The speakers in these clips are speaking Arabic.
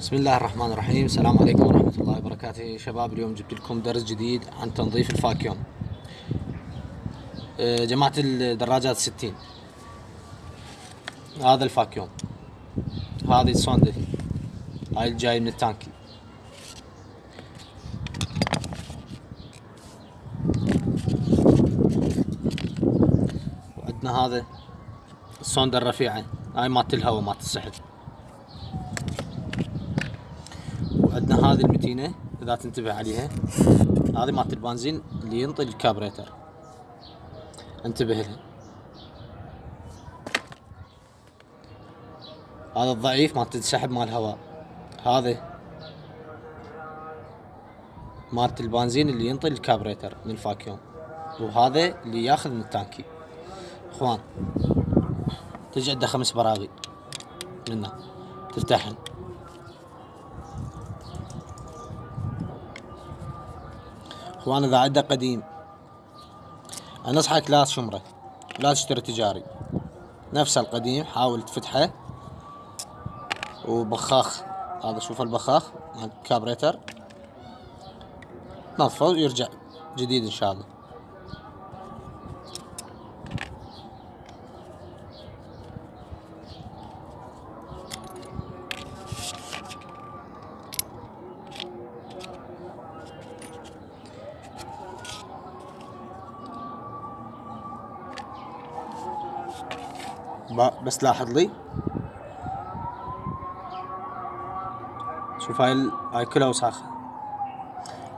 بسم الله الرحمن الرحيم. السلام عليكم ورحمة الله وبركاته. شباب اليوم جبت لكم درس جديد عن تنظيف ال vacuum أه، جماعة الدراجات ستين. هذا ال vacuum هذه الصندة هاي الجاي من التانكي وعندنا هذا الصندة الرفيعة؟ هاي مالت الهواء مالت السحب وعندنا هذه المتينة إذا تنتبه عليها هذه مالت البنزين اللي ينطي الكابريتر. انتبه لها. هذا الضعيف مالت السحب مال الهواء. هذا مالت البنزين اللي ينطي الكابريتر من ال vacuum. وهذا اللي ياخذ من التانكي إخوان تجي عنده خمس براغي. منه تفتحن. اخوان اذا عنده قديم. انصحك لا تشمره لا تشتري تجاري. نفس القديم حاول تفتحه. وبخاخ. هذا شوف البخاخ مال الكابريتر نظفه ويرجع جديد إن شاء الله. بس لاحظ لي. شوف هاي. هاي كلها وساخة.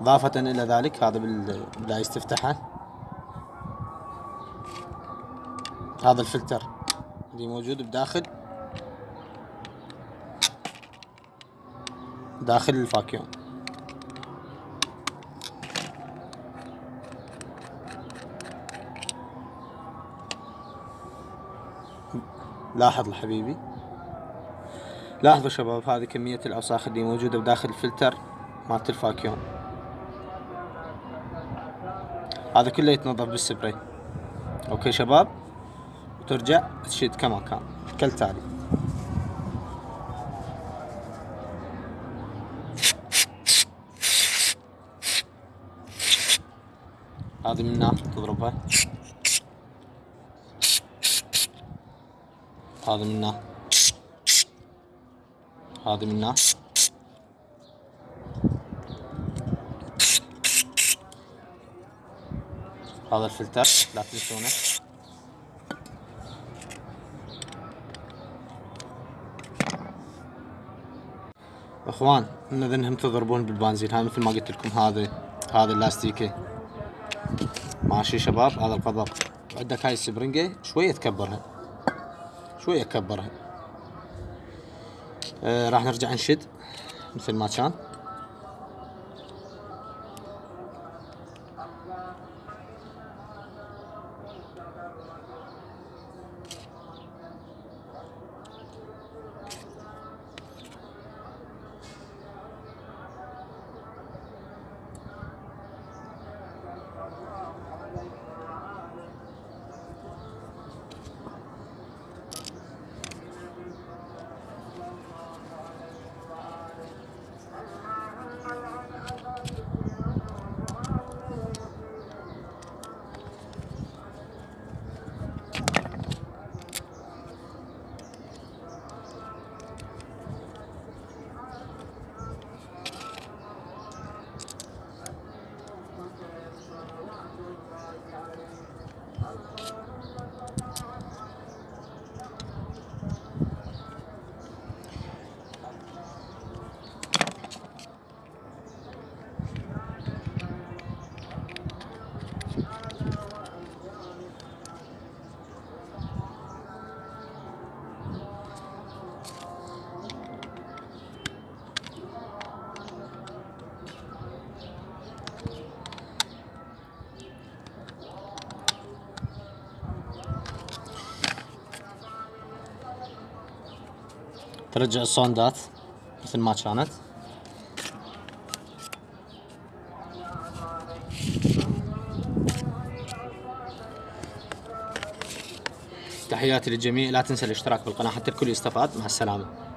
إضافة إلى ذلك هذا بال... بالعايز تفتحه هذا الفلتر اللي موجود بداخل. داخل الفاكيوم لاحظ حبيبي لاحظوا شباب هذه كمية الأوساخ اللي موجودة بداخل الفلتر مالت ال vacuum هذا كله يتنظف بال spray. okay شباب؟ وترجع تشد كما كان. كالتالي. هذه من هنا تضربها هذا منه هذا منه هذا الفلتر لا تنسونه. إخوان انهم تضربون بالبنزين هاي مثل ما قلت لكم هذا هذا اللاستيكه ماشي شباب هذا القضب عندك هاي السبرنجة شوية تكبرها. شوية كبرها آه راح نرجع نشد. مثل ما كان ترجع الصوندات مثل ما كانت. تحياتي للجميع. لا تنسى الاشتراك بالقناة حتى الكل يستفاد. مع السلامة.